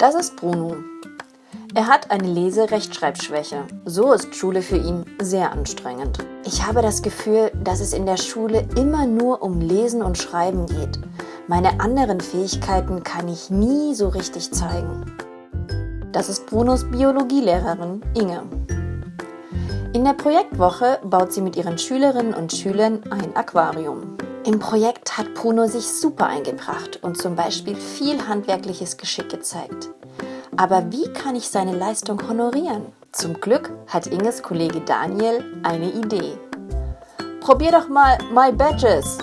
Das ist Bruno. Er hat eine Lese-Rechtschreibschwäche. So ist Schule für ihn sehr anstrengend. Ich habe das Gefühl, dass es in der Schule immer nur um Lesen und Schreiben geht. Meine anderen Fähigkeiten kann ich nie so richtig zeigen. Das ist Brunos Biologielehrerin Inge. In der Projektwoche baut sie mit ihren Schülerinnen und Schülern ein Aquarium. Im Projekt hat Bruno sich super eingebracht und zum Beispiel viel handwerkliches Geschick gezeigt. Aber wie kann ich seine Leistung honorieren? Zum Glück hat Inges Kollege Daniel eine Idee. Probier doch mal My Badges.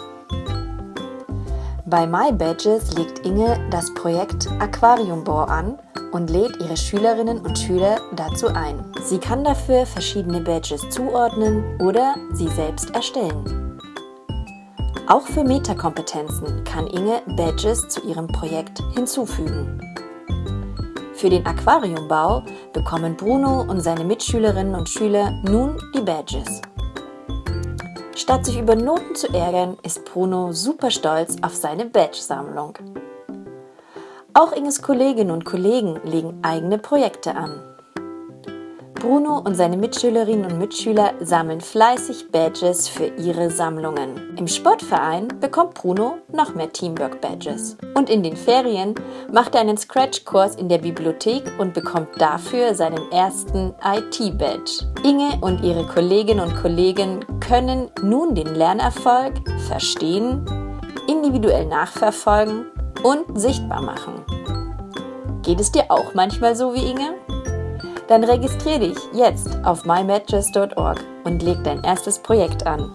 Bei My Badges legt Inge das Projekt Aquariumbau an und lädt ihre Schülerinnen und Schüler dazu ein. Sie kann dafür verschiedene Badges zuordnen oder sie selbst erstellen. Auch für Metakompetenzen kann Inge Badges zu ihrem Projekt hinzufügen. Für den Aquariumbau bekommen Bruno und seine Mitschülerinnen und Schüler nun die Badges. Statt sich über Noten zu ärgern, ist Bruno super stolz auf seine Badge-Sammlung. Auch Inges Kolleginnen und Kollegen legen eigene Projekte an. Bruno und seine Mitschülerinnen und Mitschüler sammeln fleißig Badges für ihre Sammlungen. Im Sportverein bekommt Bruno noch mehr Teamwork-Badges. Und in den Ferien macht er einen Scratch-Kurs in der Bibliothek und bekommt dafür seinen ersten IT-Badge. Inge und ihre Kolleginnen und Kollegen können nun den Lernerfolg verstehen, individuell nachverfolgen und sichtbar machen. Geht es dir auch manchmal so wie Inge? Dann registriere dich jetzt auf mymatches.org und leg dein erstes Projekt an.